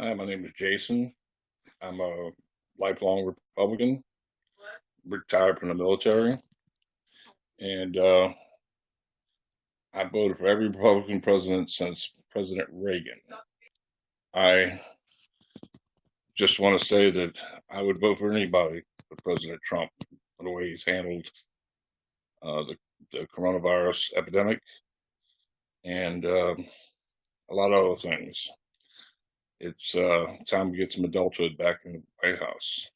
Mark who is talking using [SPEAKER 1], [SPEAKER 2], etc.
[SPEAKER 1] Hi, my name is Jason. I'm a lifelong Republican, retired from the military, and uh, I voted for every Republican president since President Reagan. I just want to say that I would vote for anybody but President Trump for the way he's handled uh, the, the coronavirus epidemic and um a lot of other things. It's uh, time to get some adulthood back in the White House.